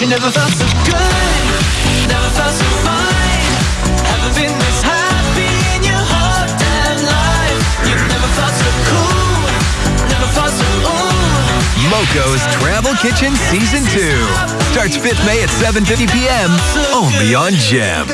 You never felt so good, never felt so fine. Haven't been this happy in your whole damn life. You never felt so cool, never felt so ooh. Moco's Travel Kitchen Season 2 starts 5th May at 7.50 p.m. only on Gem.